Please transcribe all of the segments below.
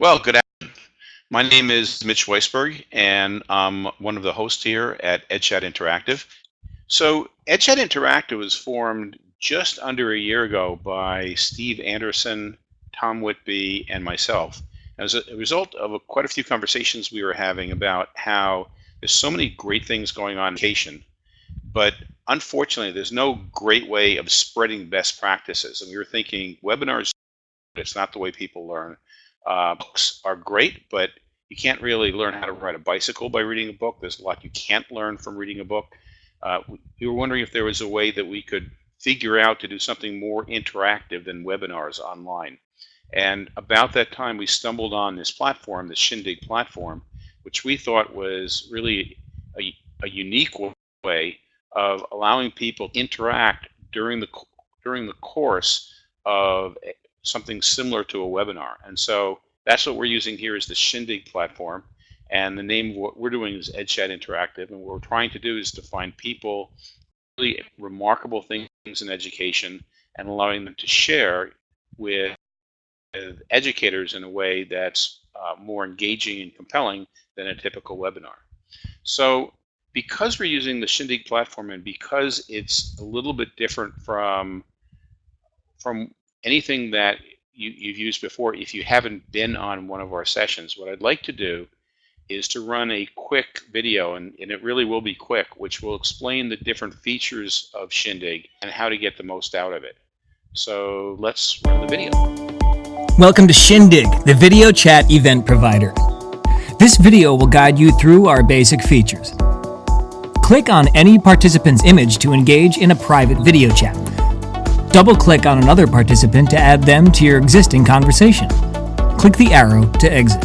Well, good afternoon. My name is Mitch Weisburgh, and I'm one of the hosts here at EdChat Interactive. So, EdChat Interactive was formed just under a year ago by Steve Anderson, Tom Whitby, and myself. As a result of a, quite a few conversations we were having about how there's so many great things going on in education, but unfortunately, there's no great way of spreading best practices. And we were thinking webinars, it's not the way people learn. Uh, books are great, but you can't really learn how to ride a bicycle by reading a book. There's a lot you can't learn from reading a book. Uh, we were wondering if there was a way that we could figure out to do something more interactive than webinars online. And about that time, we stumbled on this platform, the Shindig platform, which we thought was really a, a unique way of allowing people to interact during the during the course of something similar to a webinar. And so that's what we're using here is the Shindig platform. And the name of what we're doing is EdChat Interactive. And what we're trying to do is to find people really remarkable things in education and allowing them to share with educators in a way that's uh, more engaging and compelling than a typical webinar. So because we're using the Shindig platform and because it's a little bit different from from anything that you, you've used before, if you haven't been on one of our sessions, what I'd like to do is to run a quick video, and, and it really will be quick, which will explain the different features of Shindig and how to get the most out of it. So let's run the video. Welcome to Shindig, the video chat event provider. This video will guide you through our basic features. Click on any participant's image to engage in a private video chat. Double-click on another participant to add them to your existing conversation. Click the arrow to exit.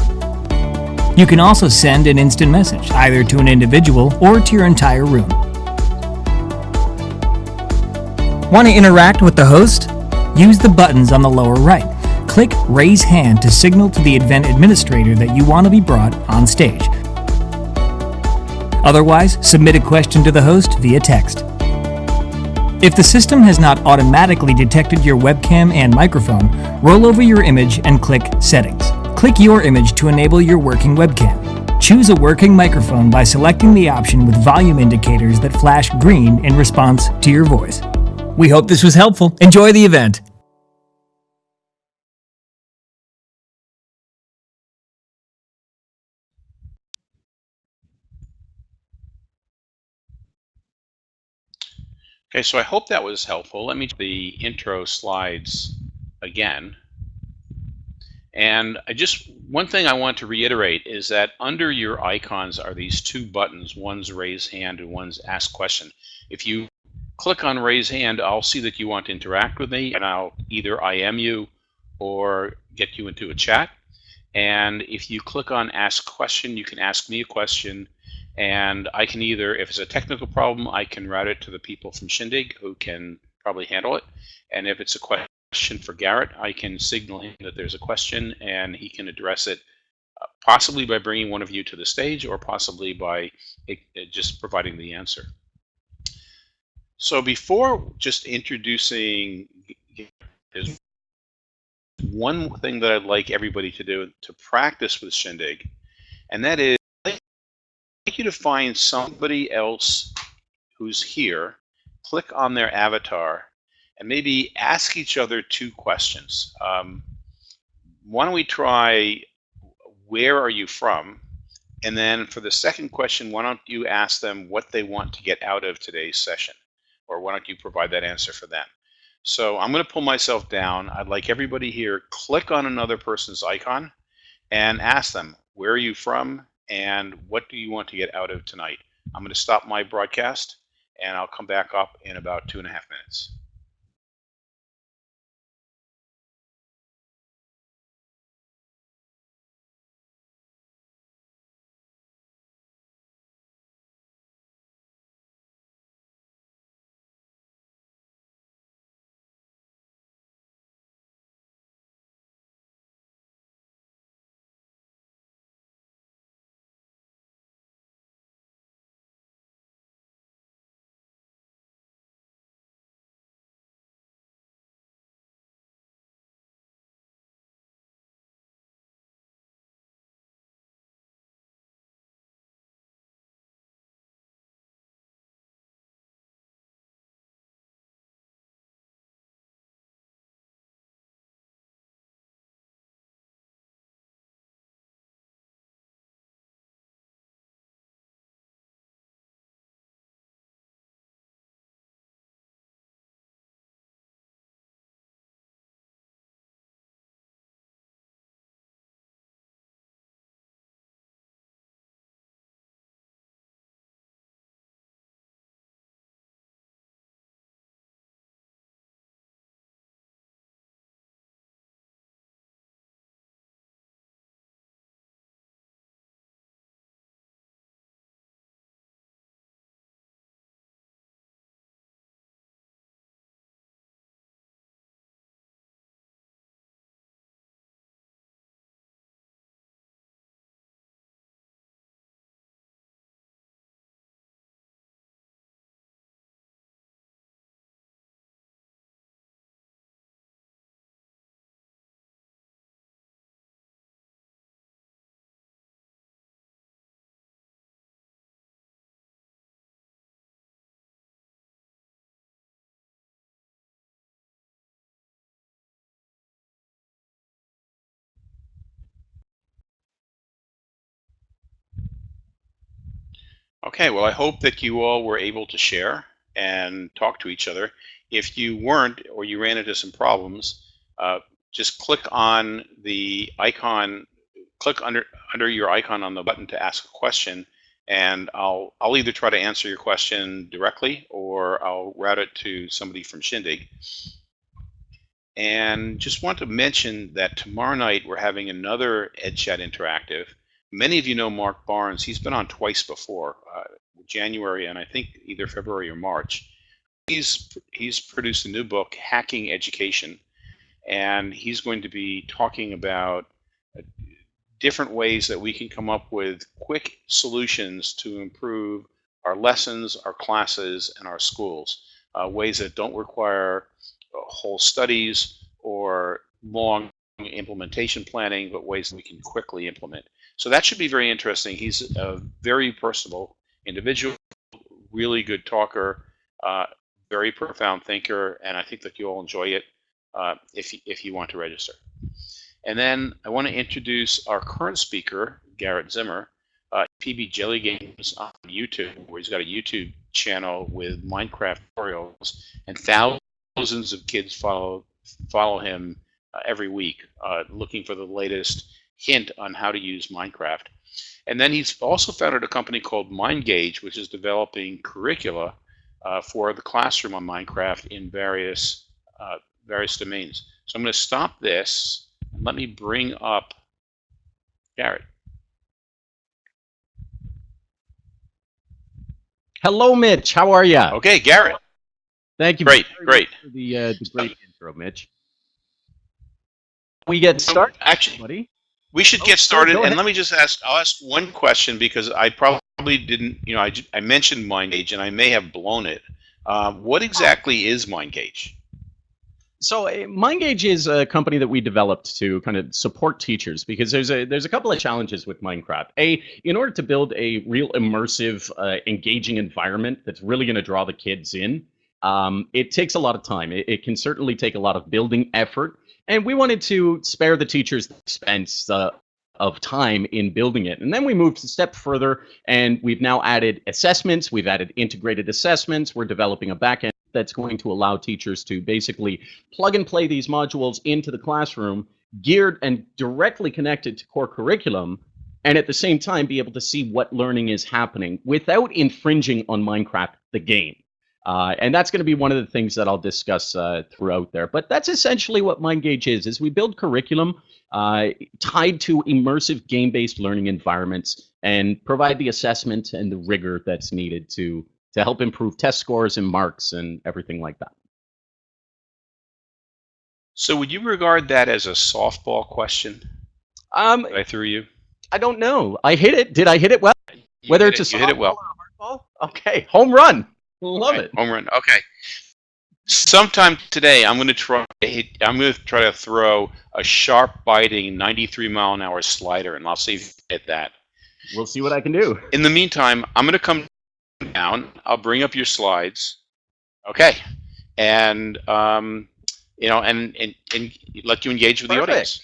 You can also send an instant message, either to an individual or to your entire room. Want to interact with the host? Use the buttons on the lower right. Click Raise Hand to signal to the event administrator that you want to be brought on stage. Otherwise, submit a question to the host via text. If the system has not automatically detected your webcam and microphone, roll over your image and click Settings. Click your image to enable your working webcam. Choose a working microphone by selecting the option with volume indicators that flash green in response to your voice. We hope this was helpful. Enjoy the event. Okay, so I hope that was helpful. Let me the intro slides again. And I just one thing I want to reiterate is that under your icons are these two buttons. One's raise hand and one's ask question. If you click on raise hand, I'll see that you want to interact with me and I'll either IM you or get you into a chat. And if you click on ask question, you can ask me a question and I can either, if it's a technical problem, I can route it to the people from Shindig who can probably handle it. And if it's a question for Garrett, I can signal him that there's a question and he can address it uh, possibly by bringing one of you to the stage or possibly by it, it just providing the answer. So before just introducing, one thing that I'd like everybody to do to practice with Shindig, and that is you to find somebody else who's here, click on their avatar, and maybe ask each other two questions. Um, why don't we try, where are you from? And then for the second question, why don't you ask them what they want to get out of today's session? Or why don't you provide that answer for them? So I'm going to pull myself down. I'd like everybody here, click on another person's icon and ask them, where are you from? And what do you want to get out of tonight? I'm going to stop my broadcast and I'll come back up in about two and a half minutes. Okay, well, I hope that you all were able to share and talk to each other. If you weren't or you ran into some problems, uh, just click on the icon, click under under your icon on the button to ask a question, and I'll I'll either try to answer your question directly or I'll route it to somebody from Shindig. And just want to mention that tomorrow night we're having another EdChat Interactive. Many of you know Mark Barnes. He's been on twice before, uh, January and I think either February or March. He's he's produced a new book, Hacking Education, and he's going to be talking about uh, different ways that we can come up with quick solutions to improve our lessons, our classes, and our schools. Uh, ways that don't require whole studies or long implementation planning, but ways that we can quickly implement. So that should be very interesting. He's a very personable individual, really good talker, uh, very profound thinker, and I think that you'll enjoy it uh, if, if you want to register. And then I want to introduce our current speaker, Garrett Zimmer, uh, PB Jelly Games on YouTube, where he's got a YouTube channel with Minecraft tutorials, and thousands of kids follow follow him uh, every week, uh, looking for the latest hint on how to use Minecraft. And then he's also founded a company called MindGauge, which is developing curricula uh, for the classroom on Minecraft in various uh, various domains. So I'm going to stop this and let me bring up Garrett. Hello, Mitch. How are you? Okay, Garrett. Thank you. Great, great. For the uh, the great intro, Mitch. We get started, Actually, buddy. We should Oh, get started. And let me just ask, I'll ask one question because I probably didn't, you know, I, I mentioned MindGauge and I may have blown it. Um, what exactly is MindGauge? So, uh, MindGauge is a company that we developed to kind of support teachers because there's a there's a couple of challenges with Minecraft. A, in order to build a real immersive, uh, engaging environment that's really going to draw the kids in, um, it takes a lot of time. It, it can certainly take a lot of building effort, and we wanted to spare the teachers the expense uh, of time in building it. And then we moved a step further, and we've now added assessments. We've added integrated assessments. We're developing a backend that's going to allow teachers to basically plug and play these modules into the classroom, geared and directly connected to core curriculum, and at the same time be able to see what learning is happening without infringing on Minecraft, the game. Uh, and that's going to be one of the things that I'll discuss uh, throughout there. But that's essentially what MindGauge is: is we build curriculum uh, tied to immersive game-based learning environments and provide the assessment and the rigor that's needed to to help improve test scores and marks and everything like that. So would you regard that as a softball question Um, I threw you? I don't know. I hit it. Did I hit it well? You Whether it's it, a hit it softball well. or a hard ball? Okay, home run. Love Okay, it. Home run. Okay. Sometime today, I'm going to try. I'm going to try to throw a sharp, biting 93 mile an hour slider, and I'll see if you hit that. We'll see what I can do. In the meantime, I'm going to come down. I'll bring up your slides. Okay, and um, you know, and, and and let you engage with the audience.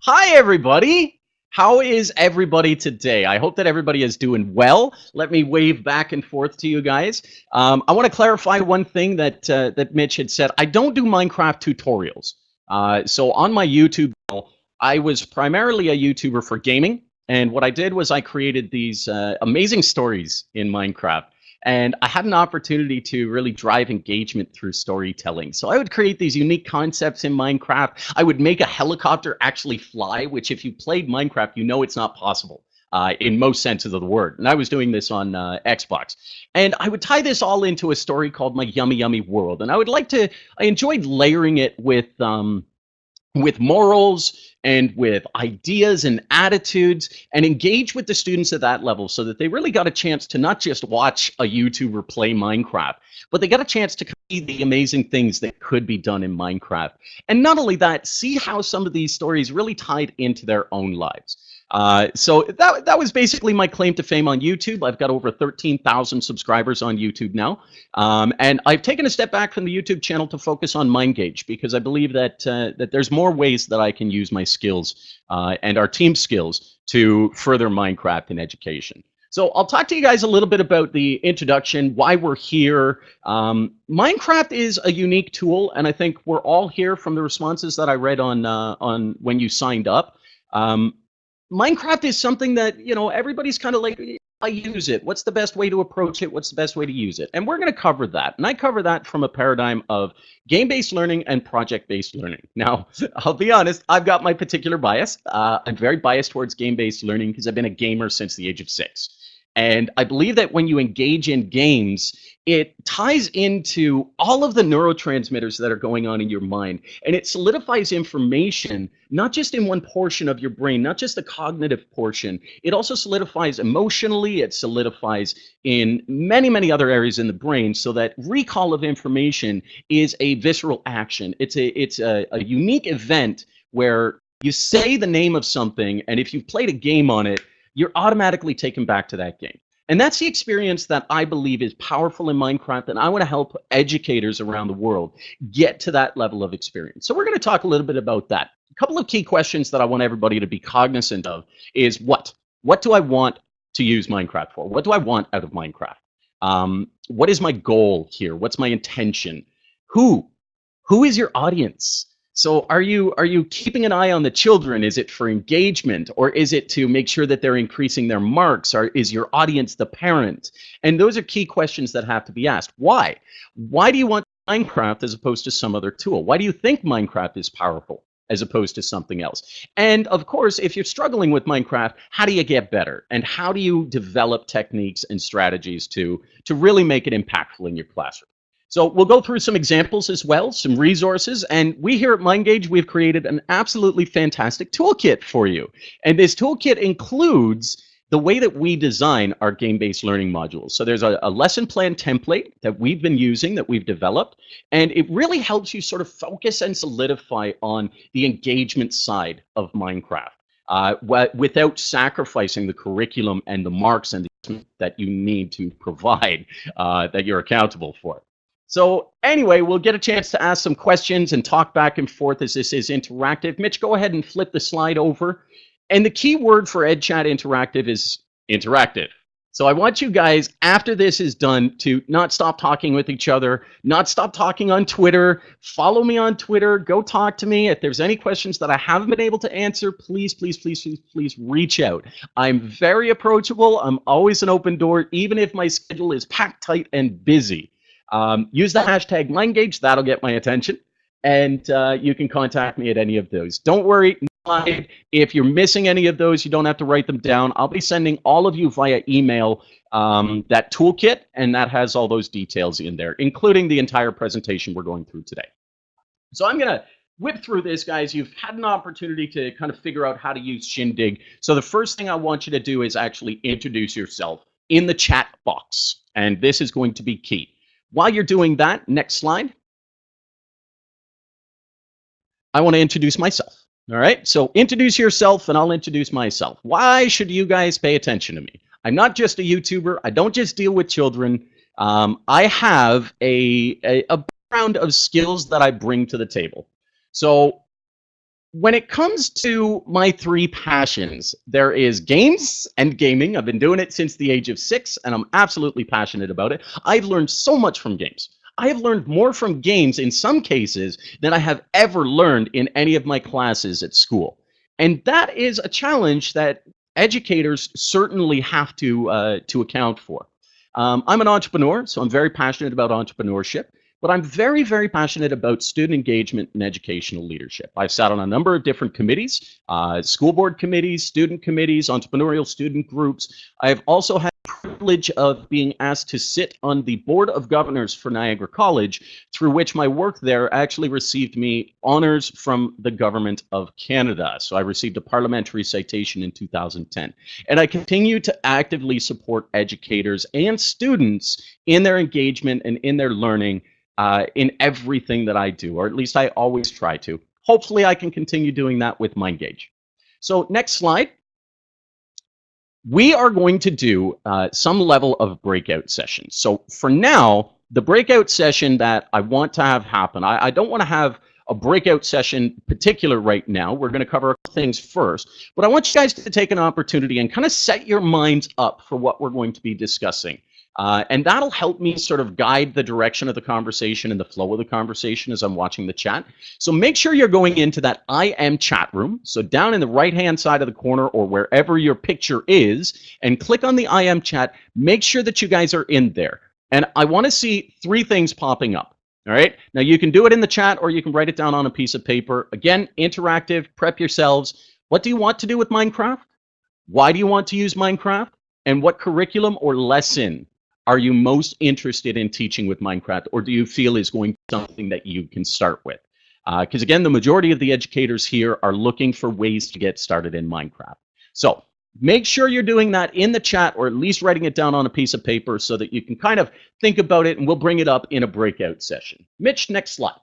Hi, everybody. How is everybody today? I hope that everybody is doing well. Let me wave back and forth to you guys. Um, I want to clarify one thing that uh, that Mitch had said. I don't do Minecraft tutorials. Uh, so on my YouTube channel, I was primarily a YouTuber for gaming, and what I did was I created these uh, amazing stories in Minecraft. And I had an opportunity to really drive engagement through storytelling. So I would create these unique concepts in Minecraft. I would make a helicopter actually fly, which, if you played Minecraft, you know it's not possible uh, in most senses of the word. And I was doing this on uh, Xbox. And I would tie this all into a story called My Yummy Yummy World. And I would like to, I enjoyed layering it with. Um, with morals and with ideas and attitudes and engage with the students at that level so that they really got a chance to not just watch a YouTuber play Minecraft, but they got a chance to see the amazing things that could be done in Minecraft. And not only that, see how some of these stories really tied into their own lives. Uh, so that, that was basically my claim to fame on YouTube. I've got over 13,000 subscribers on YouTube now. Um, and I've taken a step back from the YouTube channel to focus on MindGauge because I believe that uh, that there's more ways that I can use my skills uh, and our team skills to further Minecraft in education. So I'll talk to you guys a little bit about the introduction, why we're here. Um, Minecraft is a unique tool, and I think we're all here from the responses that I read on uh, on when you signed up. Um, Minecraft is something that you know everybody's kind of like I use it. What's the best way to approach it? What's the best way to use it? And we're going to cover that. And I cover that from a paradigm of game-based learning and project-based learning. Now, I'll be honest, I've got my particular bias. Uh, I'm very biased towards game-based learning because I've been a gamer since the age of six. And I believe that when you engage in games, it ties into all of the neurotransmitters that are going on in your mind and it solidifies information not just in one portion of your brain not just the cognitive portion it also solidifies emotionally it solidifies in many many other areas in the brain so that recall of information is a visceral action it's a it's a, a unique event where you say the name of something and if you've played a game on it you're automatically taken back to that game. And that's the experience that I believe is powerful in Minecraft, and I want to help educators around the world get to that level of experience. So we're going to talk a little bit about that. A couple of key questions that I want everybody to be cognizant of is what? What do I want to use Minecraft for? What do I want out of Minecraft? Um, what is my goal here? What's my intention? Who? Who is your audience? So are you are you keeping an eye on the children? Is it for engagement or is it to make sure that they're increasing their marks? Or is your audience the parent? And those are key questions that have to be asked. Why? Why do you want Minecraft as opposed to some other tool? Why do you think Minecraft is powerful as opposed to something else? And of course, if you're struggling with Minecraft, how do you get better? And how do you develop techniques and strategies to to really make it impactful in your classroom? So we'll go through some examples as well, some resources, and we here at MindGauge, we've created an absolutely fantastic toolkit for you. And this toolkit includes the way that we design our game-based learning modules. So there's a, a, lesson plan template that we've been using, that we've developed, and it really helps you sort of focus and solidify on the engagement side of Minecraft. Uh, without sacrificing the curriculum and the marks and the that you need to provide uh, that you're accountable for. So anyway, we'll get a chance to ask some questions and talk back and forth as this is interactive. Mitch, go ahead and flip the slide over. And the key word for EdChat Interactive is interactive. So I want you guys, after this is done, to not stop talking with each other, not stop talking on Twitter. Follow me on Twitter. Go talk to me. If there's any questions that I haven't been able to answer, please, please, please, please, please reach out. I'm very approachable. I'm always an open door, even if my schedule is packed tight and busy. Um, use the hashtag MindGauge. That'll get my attention. And uh, you can contact me at any of those. Don't worry. If you're missing any of those, you don't have to write them down. I'll be sending all of you via email um, that toolkit, and that has all those details in there, including the entire presentation we're going through today. So I'm going to whip through this, guys. You've had an opportunity to kind of figure out how to use Shindig. So the first thing I want you to do is actually introduce yourself in the chat box. And this is going to be key. While you're doing that, next slide. I want to introduce myself. All right, so introduce yourself and I'll introduce myself. Why should you guys pay attention to me? I'm not just a YouTuber. I don't just deal with children. Um, I have a, a, a background of skills that I bring to the table. So when it comes to my three passions, there is games and gaming. I've been doing it since the age of six, and I'm absolutely passionate about it. I've learned so much from games. I have learned more from games in some cases than I have ever learned in any of my classes at school. And that is a challenge that educators certainly have to, uh, to account for. Um, I'm an entrepreneur, so I'm very passionate about entrepreneurship. But I'm very, very passionate about student engagement and educational leadership. I've sat on a number of different committees, uh, school board committees, student committees, entrepreneurial student groups. I've also had the privilege of being asked to sit on the board of governors for Niagara College, through which my work there actually received me honors from the government of Canada. So I received a parliamentary citation in 2010. And I continue to actively support educators and students in their engagement and in their learning uh, in everything that I do, or at least I always try to. Hopefully, I can continue doing that with MindGauge. So next slide. We are going to do uh, some level of breakout sessions. So for now, the breakout session that I want to have happen, I, I don't want to have a breakout session particular right now. We're going to cover things first, but I want you guys to take an opportunity and kind of set your minds up for what we're going to be discussing. Uh, and that'll help me sort of guide the direction of the conversation and the flow of the conversation as I'm watching the chat. So make sure you're going into that I am chat room. So down in the right hand side of the corner or wherever your picture is, and click on the IM chat. Make sure that you guys are in there. And I want to see three things popping up. All right. Now you can do it in the chat or you can write it down on a piece of paper. Again, interactive, prep yourselves. What do you want to do with Minecraft? Why do you want to use Minecraft? And what curriculum or lesson are you most interested in teaching with Minecraft, or do you feel is going something that you can start with? Because uh, again, the majority of the educators here are looking for ways to get started in Minecraft. So make sure you're doing that in the chat, or at least writing it down on a piece of paper so that you can kind of think about it, and we'll bring it up in a breakout session. Mitch, next slide.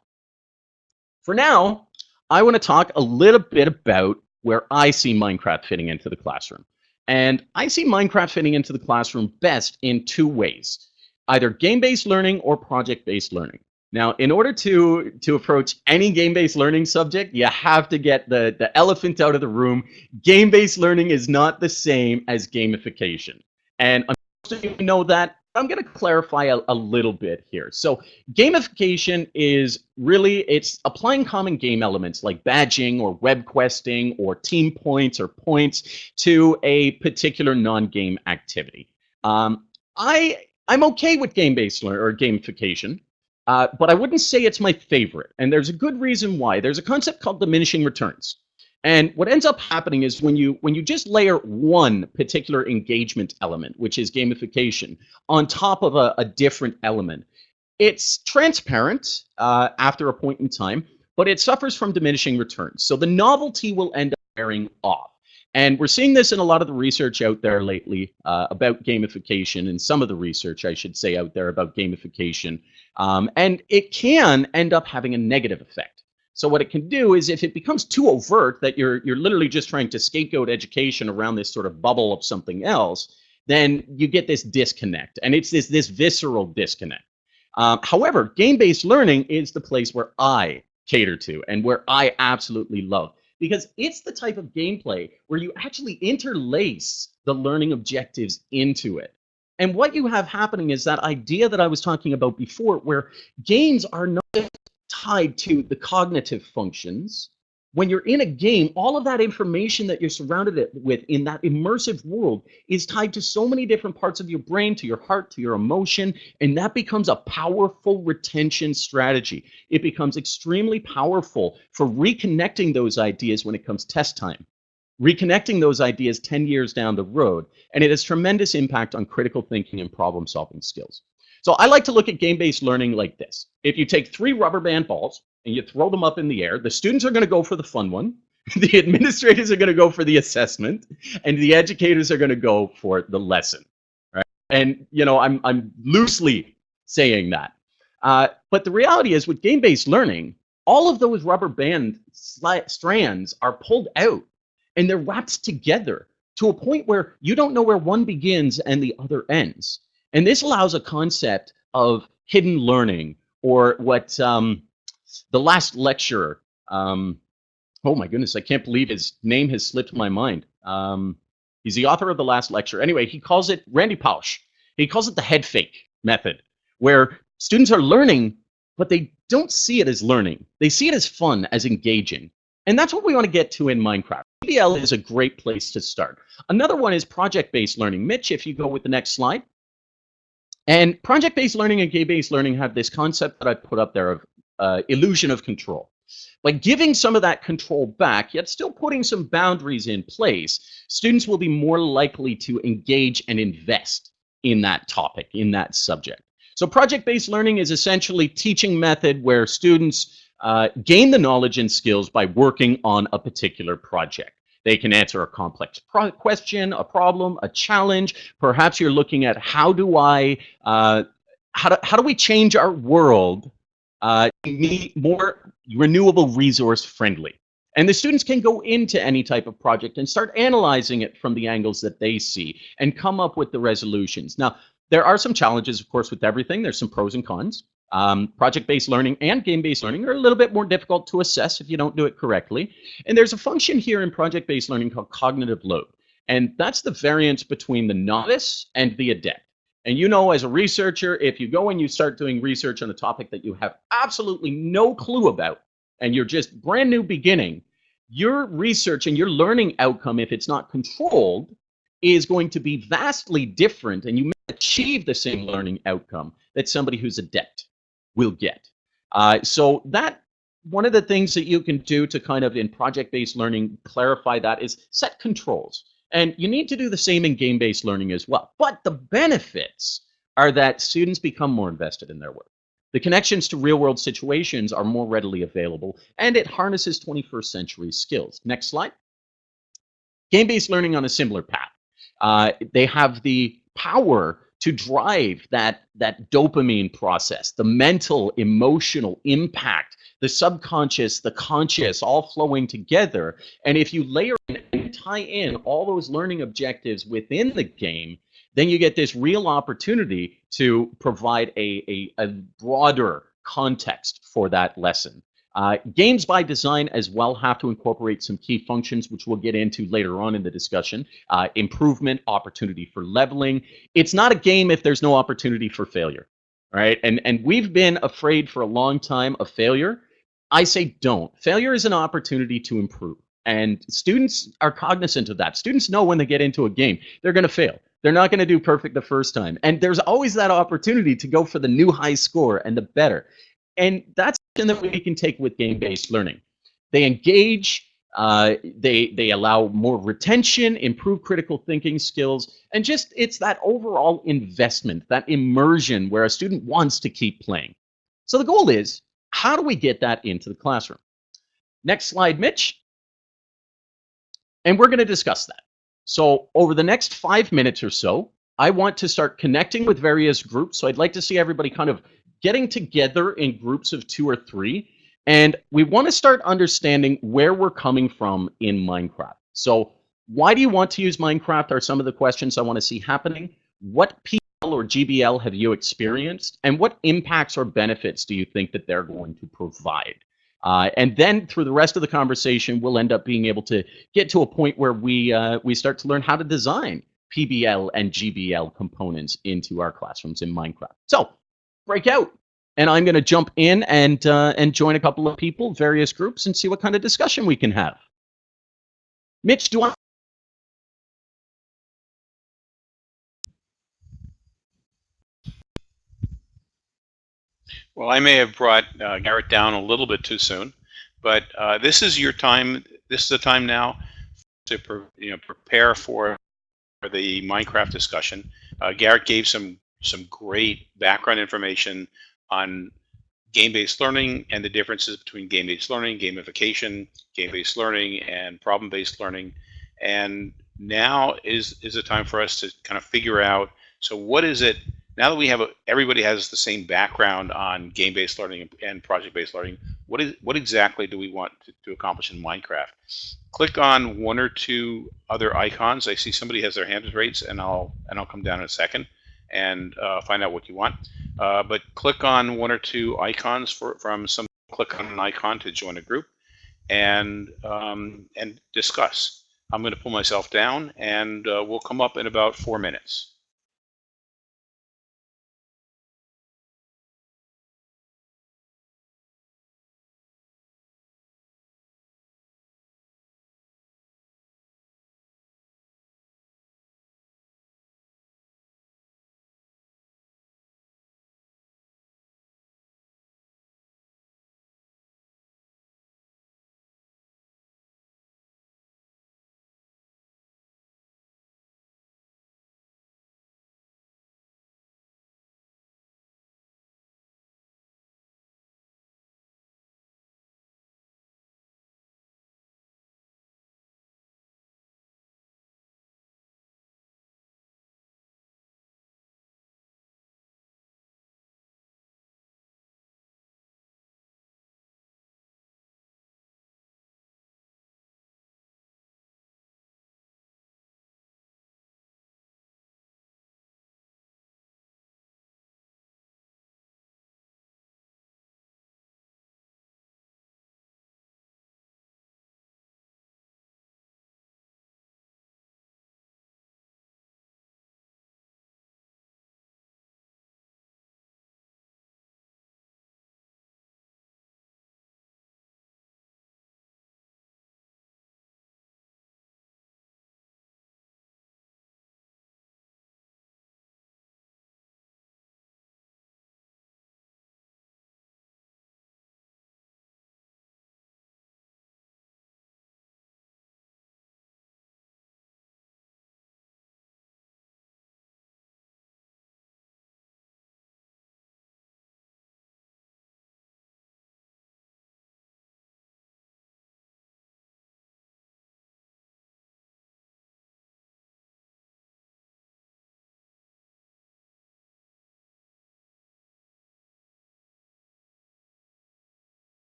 For now, I want to talk a little bit about where I see Minecraft fitting into the classroom. And I see Minecraft fitting into the classroom best in two ways, either game-based learning or project-based learning. Now, in order to, to approach any game-based learning subject, you have to get the, the elephant out of the room. Game-based learning is not the same as gamification. And most of you know that, I'm going to clarify a, a, little bit here. So gamification is really, it's applying common game elements like badging or web questing or team points or points to a particular non-game activity. Um, I, I'm okay with game-based learning or gamification, uh, but I wouldn't say it's my favorite. And there's a good reason why. There's a concept called diminishing returns. And what ends up happening is when you when you just layer one particular engagement element, which is gamification, on top of a, a different element, it's transparent uh, after a point in time, but it suffers from diminishing returns. So the novelty will end up wearing off. And we're seeing this in a lot of the research out there lately uh, about gamification, and some of the research, I should say, out there about gamification. Um, and it can end up having a negative effect. So what it can do is if it becomes too overt that you're you're literally just trying to scapegoat education around this sort of bubble of something else, then you get this disconnect, and it's this this visceral disconnect. Um, however, game-based learning is the place where I cater to and where I absolutely love because it's the type of gameplay where you actually interlace the learning objectives into it. And what you have happening is that idea that I was talking about before, where games are not tied to the cognitive functions. When you're in a game, all of that information that you're surrounded with in that immersive world is tied to so many different parts of your brain, to your heart, to your emotion, and that becomes a powerful retention strategy. It becomes extremely powerful for reconnecting those ideas when it comes test time reconnecting those ideas 10 years down the road, and it has tremendous impact on critical thinking and problem solving skills. So I like to look at game-based learning like this. If you take three rubber band balls and you throw them up in the air, the students are going to go for the fun one, the administrators are going to go for the assessment, and the educators are going to go for the lesson. Right? And you know, I'm I'm loosely saying that, uh, but the reality is with game-based learning, all of those rubber band strands are pulled out and they're wrapped together to a point where you don't know where one begins and the other ends. And this allows a concept of hidden learning or what um, the last lecturer, um, oh my goodness, I can't believe his name has slipped my mind. Um, he's the author of the last lecture. Anyway, he calls it, Randy Pausch, he calls it the head fake method, where students are learning, but they don't see it as learning. They see it as fun, as engaging. And that's what we want to get to in Minecraft. PBL is a great place to start. Another one is project-based learning. Mitch, if you go with the next slide. And project-based learning and game-based learning have this concept that I put up there of uh, illusion of control. By giving some of that control back, yet still putting some boundaries in place, students will be more likely to engage and invest in that topic, in that subject. So project-based learning is essentially teaching method where students uh, gain the knowledge and skills by working on a particular project. They can answer a complex question, a problem, a challenge. Perhaps you're looking at how do I, uh, how, do, how do we change our world uh, more renewable resource friendly? And the students can go into any type of project and start analyzing it from the angles that they see and come up with the resolutions. Now, there are some challenges, of course, with everything. There's some pros and cons. Um, project-based learning and game-based learning are a little bit more difficult to assess if you don't do it correctly. And there's a function here in project-based learning called cognitive load. And that's the variance between the novice and the adept. And you know, as a researcher, if you go and you start doing research on a topic that you have absolutely no clue about, and you're just brand new beginning, your research and your learning outcome, if it's not controlled, is going to be vastly different, and you may achieve the same learning outcome that somebody who's adept will get. Uh, so that one of the things that you can do to kind of in project-based learning clarify that is set controls. And you need to do the same in game-based learning as well. But the benefits are that students become more invested in their work. The connections to real-world situations are more readily available, and it harnesses 21st century skills. Next slide. Game-based learning on a similar path. Uh, they have the power to drive that, that dopamine process, the mental, emotional impact, the subconscious, the conscious, all flowing together. And if you layer and tie in all those learning objectives within the game, then you get this real opportunity to provide a, a, a broader context for that lesson. Uh, games by design as well have to incorporate some key functions, which we'll get into later on in the discussion. Uh, improvement, opportunity for leveling. It's not a game if there's no opportunity for failure, right? And and we've been afraid for a long time of failure. I say don't. Failure is an opportunity to improve, and students are cognizant of that. Students know when they get into a game, they're going to fail. They're not going to do perfect the first time, and there's always that opportunity to go for the new high score and the better. And that's that we can take with game-based learning. They engage, uh, they they allow more retention, improve critical thinking skills, and just it's that overall investment, that immersion where a student wants to keep playing. So the goal is, how do we get that into the classroom? Next slide, Mitch. And we're going to discuss that. So over the next five minutes or so, I want to start connecting with various groups. So I'd like to see everybody kind of getting together in groups of two or three. And we want to start understanding where we're coming from in Minecraft. So why do you want to use Minecraft are some of the questions I want to see happening. What PBL or GBL have you experienced? And what impacts or benefits do you think that they're going to provide? Uh, and then through the rest of the conversation, we'll end up being able to get to a point where we uh, we start to learn how to design PBL and GBL components into our classrooms in Minecraft. So break out. And I'm going to jump in and uh, and join a couple of people, various groups, and see what kind of discussion we can have. Mitch, do I? Well, I may have brought uh, Garrett down a little bit too soon, but uh, this is your time. This is the time now to you know prepare for the Minecraft discussion. Uh, Garrett gave some some great background information on game-based learning and the differences between game-based learning, gamification, game-based learning, and problem-based learning. And now is is a time for us to kind of figure out. So what is it now that we have a, everybody has the same background on game-based learning and project-based learning? What is what exactly do we want to, to accomplish in Minecraft? Click on one or two other icons. I see somebody has their hands raised, and I'll and I'll come down in a second and uh, find out what you want. Uh, but click on one or two icons for, from some, click on an icon to join a group and, um, and discuss. I'm going to pull myself down and uh, we'll come up in about four minutes.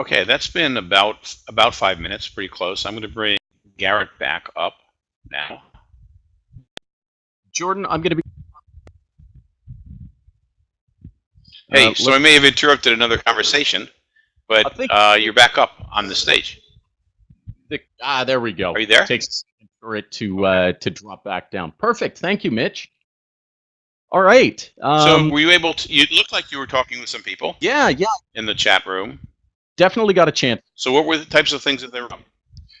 Okay, that's been about about five minutes, pretty close. I'm going to bring Garrett back up now. Jordan, I'm going to be. Hey, Uh, so I may have interrupted another conversation, but think- uh, you're back up on the stage. The, ah, there we go. Are you there? It takes a second for it to uh, to drop back down. Perfect. Thank you, Mitch. All right. Um, so were you able to? You looked like you were talking with some people yeah, yeah, in the chat room. Definitely got a chance. So what were the types of things that they were?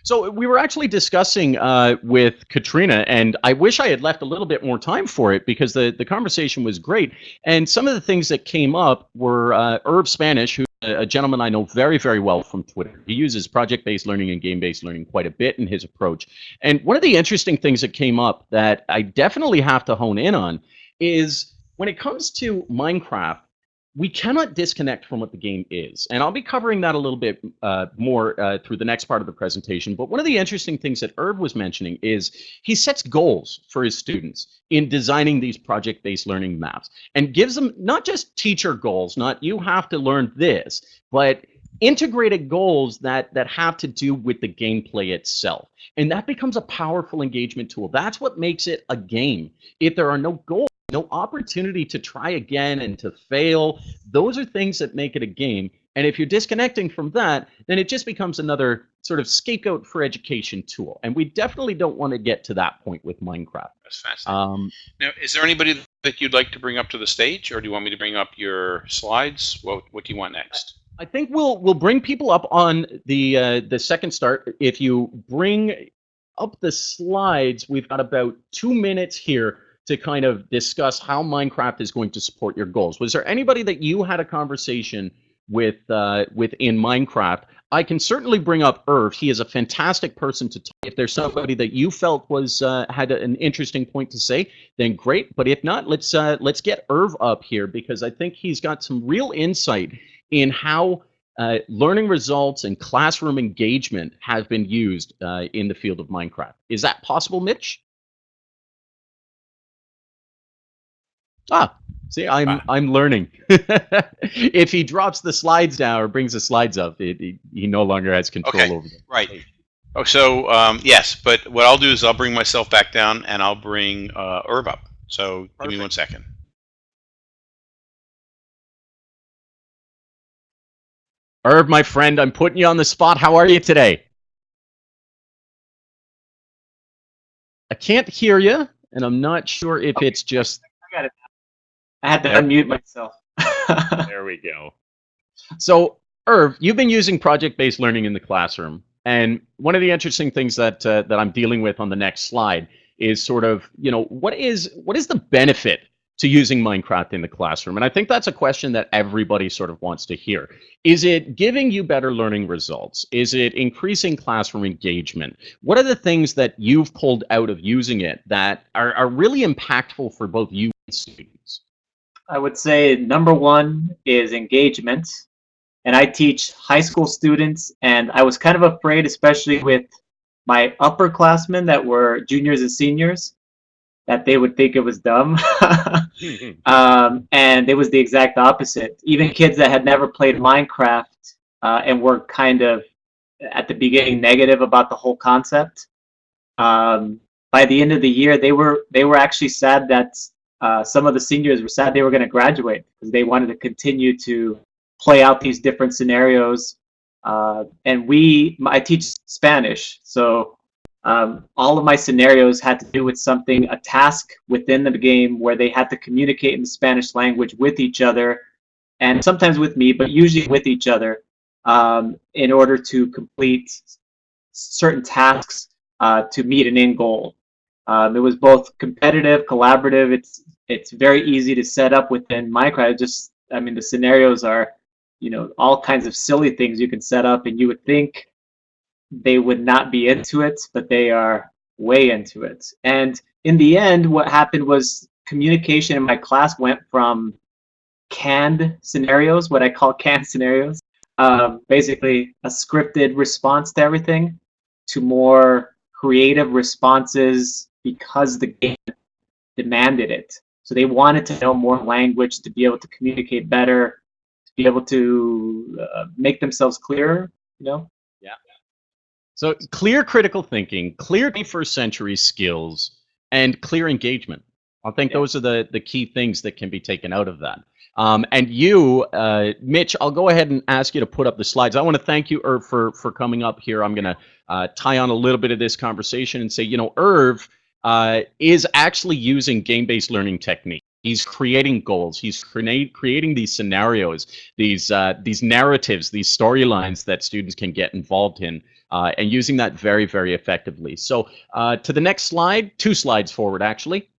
So we were actually discussing uh, with Katrina, and I wish I had left a little bit more time for it because the, the conversation was great. And some of the things that came up were uh, Herb Spanish, who a gentleman I know very, very well from Twitter. He uses project-based learning and game-based learning quite a bit in his approach. And one of the interesting things that came up that I definitely have to hone in on is when it comes to Minecraft, we cannot disconnect from what the game is. And I'll be covering that a little bit uh, more uh, through the next part of the presentation. But one of the interesting things that Herb was mentioning is he sets goals for his students in designing these project-based learning maps and gives them not just teacher goals, not you have to learn this, but integrated goals that that have to do with the gameplay itself. And that becomes a powerful engagement tool. That's what makes it a game. If there are no goals, no opportunity to try again and to fail. Those are things that make it a game. And if you're disconnecting from that, then it just becomes another sort of scapegoat for education tool. And we definitely don't want to get to that point with Minecraft. That's fascinating. Um, now, is there anybody that you'd like to bring up to the stage, or do you want me to bring up your slides? What What do you want next? I think we'll we'll bring people up on the uh, the second start. If you bring up the slides, we've got about two minutes here to kind of discuss how Minecraft is going to support your goals. Was there anybody that you had a conversation with uh, within Minecraft? I can certainly bring up Irv. He is a fantastic person to talk. If there's somebody that you felt was uh, had an interesting point to say, then great. But if not, let's uh, let's get Irv up here because I think he's got some real insight in how uh, learning results and classroom engagement have been used uh, in the field of Minecraft. Is that possible, Mitch? Ah, see, I'm Ah. I'm learning. if he drops the slides down or brings the slides up, it, it- he no longer has control Okay. over them. Right. Oh, so um, yes, but what I'll do is I'll bring myself back down and I'll bring uh, Herb up. So give me one second. Herb, my friend, I'm putting you on the spot. How are you today? I can't hear you, and I'm not sure if it's just I got it. I had to There. unmute myself. There we go. So, Irv, you've been using project-based learning in the classroom, and one of the interesting things that uh, that I'm dealing with on the next slide is sort of, you know, what is what is the benefit to using Minecraft in the classroom? And I think that's a question that everybody sort of wants to hear. Is it giving you better learning results? Is it increasing classroom engagement? What are the things that you've pulled out of using it that are, are really impactful for both you and students? I would say number one is engagement. And I teach high school students, and I was kind of afraid, especially with my upperclassmen that were juniors and seniors, that they would think it was dumb. um, and it was the exact opposite. Even kids that had never played Minecraft uh, and were kind of at the beginning negative about the whole concept. Um, by the end of the year, they were they were actually sad that uh, some of the seniors were sad they were going to graduate because they wanted to continue to play out these different scenarios. Uh, and we, I teach Spanish, so um, all of my scenarios had to do with something, a task within the game where they had to communicate in the Spanish language with each other, and sometimes with me, but usually with each other, um, in order to complete certain tasks uh, to meet an end goal. Um, it was both competitive, collaborative. It's it's very easy to set up within Minecraft. Just I mean, the scenarios are, you know, all kinds of silly things you can set up, and you would think they would not be into it, but they are way into it. And in the end, what happened was communication in my class went from canned scenarios, what I call canned scenarios, um, basically a scripted response to everything, to more creative responses because the game demanded it. So they wanted to know more language to be able to communicate better, to be able to uh, make themselves clearer. You know. Yeah. So clear critical thinking, clear 21st century skills, and clear engagement. I think Yeah. those are the the key things that can be taken out of that. Um, and you, uh, Mitch, I'll go ahead and ask you to put up the slides. I want to thank you, Irv, for for coming up here. I'm going to uh, tie on a little bit of this conversation and say, you know, Irv uh, is actually using game-based learning technique. He's creating goals. He's create, creating these scenarios, these uh, these narratives, these storylines that students can get involved in, uh, and using that very, very effectively. So uh, to the next slide, two slides forward, actually.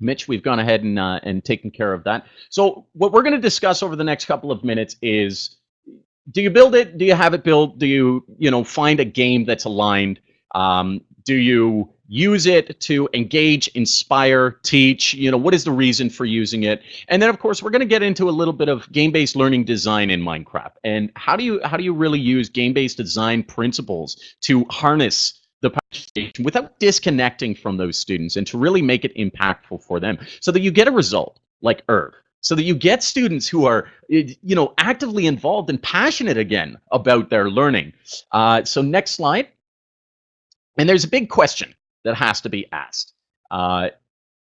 Mitch, we've gone ahead and uh, and taken care of that. So what we're going to discuss over the next couple of minutes is: Do you build it? Do you have it built? Do you you know find a game that's aligned? Um, do you use it to engage, inspire, teach? You know what is the reason for using it? And then of course we're going to get into a little bit of game-based learning design in Minecraft. And how do you how do you really use game-based design principles to harness the participation without disconnecting from those students and to really make it impactful for them? So that you get a result like Irv so that you get students who are eh, you know actively involved and passionate again about their learning. Uh, so next slide and there's a big question that has to be asked. Uh,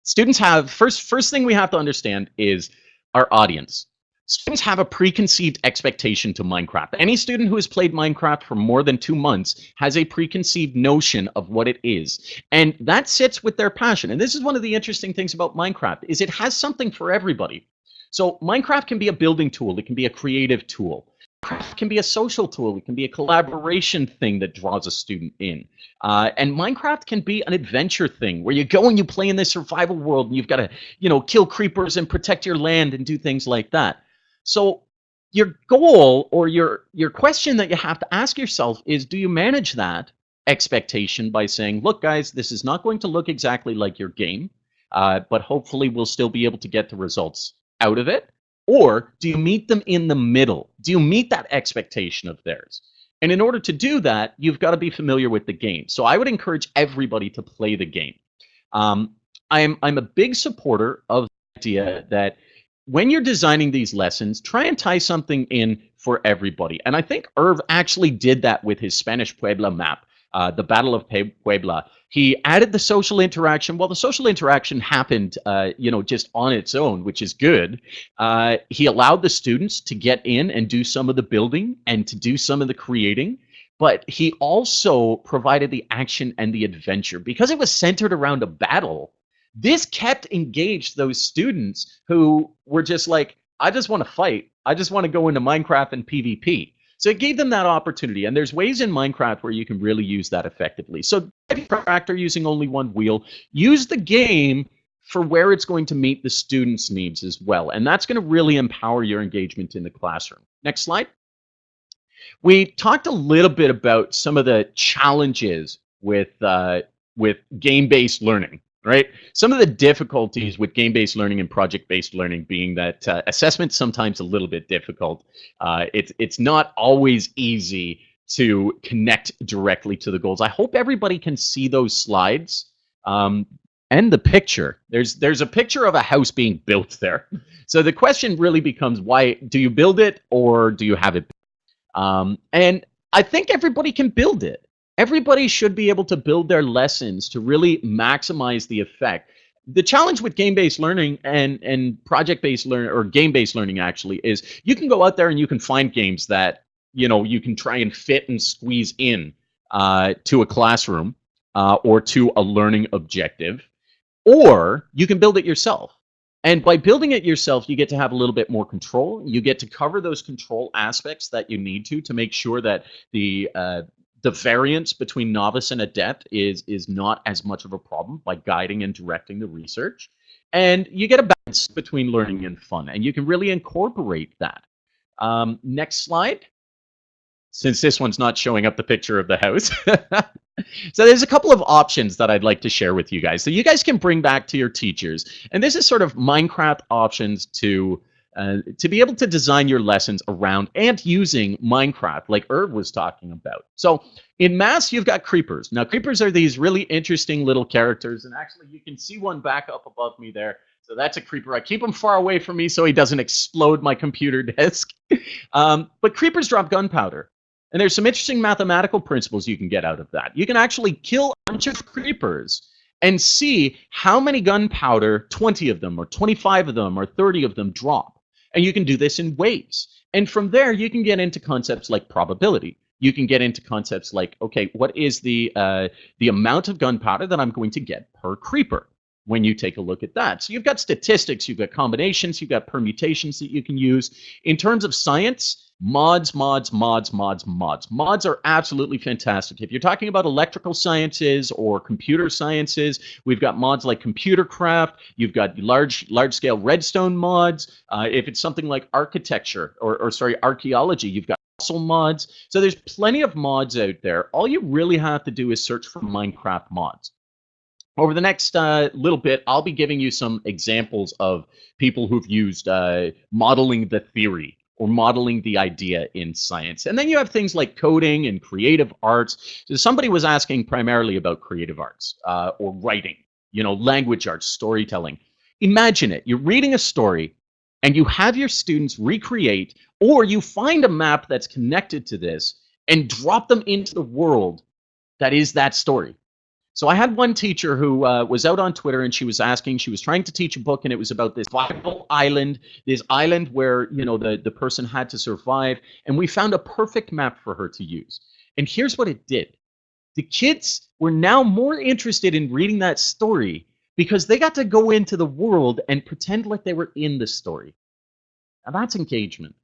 students have first first thing we have to understand is our audience. Students have a preconceived expectation to minecraft. Any student who has played minecraft for more than two months has a preconceived notion of what it is. And that sits with their passion. And this is one of the interesting things about minecraft is it has something for everybody. So minecraft can be a building tool. It can be a creative tool Minecraft can be a social tool. It can be a collaboration thing that draws a student in. Uh, and Minecraft can be an adventure thing where you go and you play in this survival world and you've got to, you know, kill creepers and protect your land and do things like that. So your goal or your your question that you have to ask yourself is do you manage that expectation by saying, look, guys, this is not going to look exactly like your game, uh, but hopefully we'll still be able to get the results out of it. Or do you meet them in the middle? Do you meet that expectation of theirs? And in order to do that, you've got to be familiar with the game. So I would encourage everybody to play the game. Um, I'm I'm a big supporter of the idea that when you're designing these lessons, try and tie something in for everybody. And I think Irv actually did that with his Spanish Puebla map, uh, the Battle of Puebla. He added the social interaction. Well, the social interaction happened, uh, you know, just on its own, which is good. Uh, he allowed the students to get in and do some of the building and to do some of the creating. But he also provided the action and the adventure because it was centered around a battle this kept engaged those students who were just like, I just want to fight. I just want to go into Minecraft and PvP. So it gave them that opportunity. And there's ways in Minecraft where you can really use that effectively. So tractor using only one wheel, use the game for where it's going to meet the students' needs as well. And that's going to really empower your engagement in the classroom. Next slide. We talked a little bit about some of the challenges with uh, with game-based learning right? Some of the difficulties with game-based learning and project-based learning being that uh, assessment's sometimes a little bit difficult. Uh, it's it's not always easy to connect directly to the goals. I hope everybody can see those slides um, and the picture. There's there's a picture of a house being built there. So the question really becomes why do you build it or do you have it? Um, and I think everybody can build it everybody should be able to build their lessons to really maximize the effect. The challenge with game-based learning and and project-based learning or game-based learning actually is you can go out there and you can find games that you know you can try and fit and squeeze in uh, to a classroom uh, or to a learning objective or you can build it yourself. And by building it yourself you get to have a little bit more control. You get to cover those control aspects that you need to to make sure that the uh, the variance between novice and adept is is not as much of a problem by guiding and directing the research. And you get a balance between learning and fun and you can really incorporate that. Um, next slide. Since this one's not showing up the picture of the house. So there's a couple of options that i'd like to share with you guys. So you guys can bring back to your teachers. And this is sort of minecraft options to uh, to be able to design your lessons around and using Minecraft, like Irv was talking about. So in Mass, you've got creepers. Now, creepers are these really interesting little characters, and actually, you can see one back up above me there. So that's a creeper. I keep him far away from me so he doesn't explode my computer desk. um, but creepers drop gunpowder. And there's some interesting mathematical principles you can get out of that. You can actually kill a bunch of creepers and see how many gunpowder 20 of them or 25 of them or 30 of them drop. And you can do this in waves. And from there, you can get into concepts like probability. You can get into concepts like, okay, what is the uh, the amount of gunpowder that I'm going to get per creeper? When you take a look at that, so you've got statistics, you've got combinations, you've got permutations that you can use. In terms of science, Mods, mods, mods, mods, mods. Mods are absolutely fantastic. If you're talking about electrical sciences or computer sciences, we've got mods like Computercraft. You've got large, large-scale redstone mods. Uh, if it's something like architecture or, or sorry, archaeology, you've got fossil mods. So there's plenty of mods out there. All you really have to do is search for Minecraft mods. Over the next uh, little bit, I'll be giving you some examples of people who've used uh, modeling the theory or modeling the idea in science. And then you have things like coding and creative arts. So somebody was asking primarily about creative arts uh, or writing, you know, language arts, storytelling. Imagine it. You're reading a story and you have your students recreate or you find a map that's connected to this and drop them into the world that is that story. So I had one teacher who uh, was out on Twitter and she was asking, she was trying to teach a book and it was about this viable island, this island where, you know, the, the person had to survive. And we found a perfect map for her to use. And here's what it did. The kids were now more interested in reading that story because they got to go into the world and pretend like they were in the story. Now that's engagement.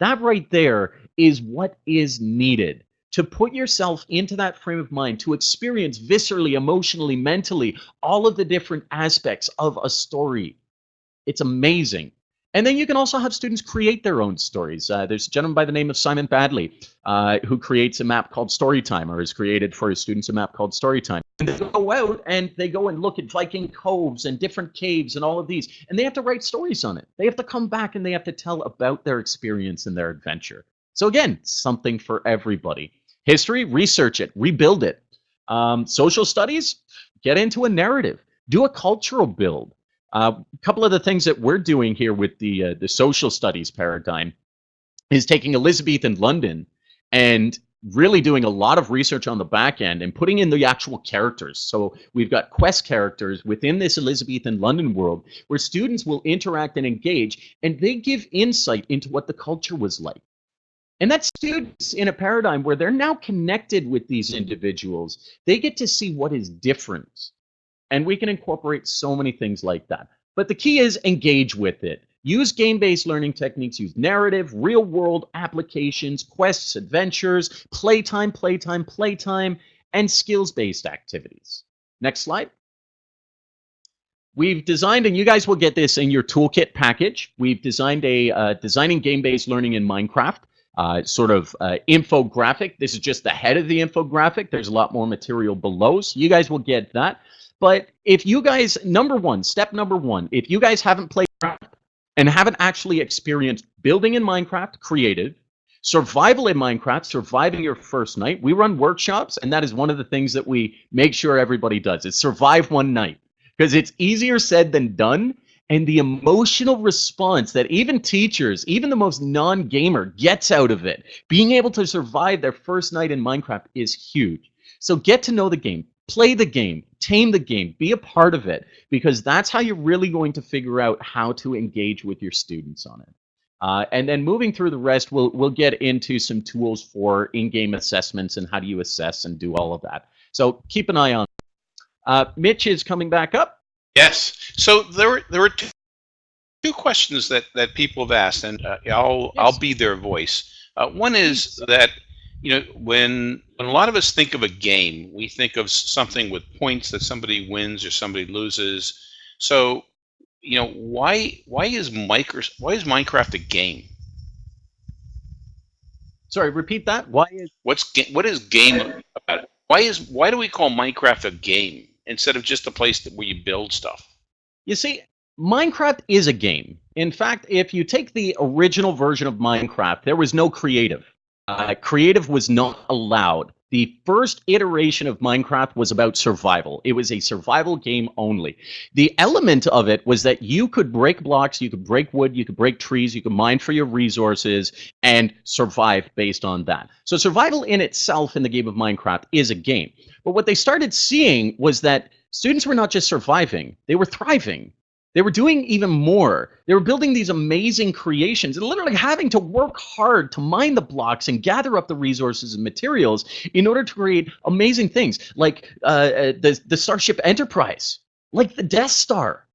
That right there is what is needed to put yourself into that frame of mind, to experience viscerally, emotionally, mentally, all of the different aspects of a story. It's amazing. And then you can also have students create their own stories. Uh, there's a gentleman by the name of Simon Baddeley uh, who creates a map called Storytime, or has created for his students a map called Storytime. And they go out and they go and look at Viking coves and different caves and all of these, and they have to write stories on it. They have to come back and they have to tell about their experience and their adventure. So again, something for everybody. History, research it, rebuild it. Um, social studies, get into a narrative, do a cultural build. Uh, a couple of the things that we're doing here with the uh, the social studies paradigm is taking Elizabethan London and really doing a lot of research on the back end and putting in the actual characters. So we've got quest characters within this Elizabethan London world where students will interact and engage and they give insight into what the culture was like. And that's students in a paradigm where they're now connected with these individuals. They get to see what is different. And we can incorporate so many things like that. But the key is engage with it. Use game-based learning techniques, use narrative, real-world applications, quests, adventures, playtime, playtime, playtime, and skills-based activities. Next slide. We've designed, and you guys will get this in your toolkit package, we've designed a uh, designing game-based learning in Minecraft uh, sort of uh, infographic. This is just the head of the infographic. There's a lot more material below, so you guys will get that. But if you guys, number one, step number one, if you guys haven't played and haven't actually experienced building in Minecraft, creative, survival in Minecraft, surviving your first night, we run workshops, and that is one of the things that we make sure everybody does is survive one night because it's easier said than done and the emotional response that even teachers, even the most non-gamer gets out of it, being able to survive their first night in Minecraft is huge. So get to know the game, play the game, tame the game, be a part of it, because that's how you're really going to figure out how to engage with your students on it. Uh, and then moving through the rest, we'll we'll get into some tools for in-game assessments and how do you assess and do all of that. So keep an eye on. Uh, Mitch is coming back up. Yes. So there were there were two, two questions that that people have asked, and uh, I'll yes. I'll be their voice. Uh, one is that you know when when a lot of us think of a game, we think of something with points that somebody wins or somebody loses. So you know why why is micro why is Minecraft a game? Sorry, repeat that. Why is what's what is game about? It? Why is why do we call Minecraft a game? Instead of just a place that, where you build stuff. You see, Minecraft is a game. In fact, if you take the original version of Minecraft, there was no creative. Uh, creative was not allowed. The first iteration of Minecraft was about survival. It was a survival game only. The element of it was that you could break blocks, you could break wood, you could break trees, you could mine for your resources, and survive based on that. So survival in itself in the game of Minecraft is a game. But what they started seeing was that students were not just surviving, they were thriving. They were doing even more. They were building these amazing creations and literally having to work hard to mine the blocks and gather up the resources and materials in order to create amazing things like uh, uh the, the Starship Enterprise, like the Death Star.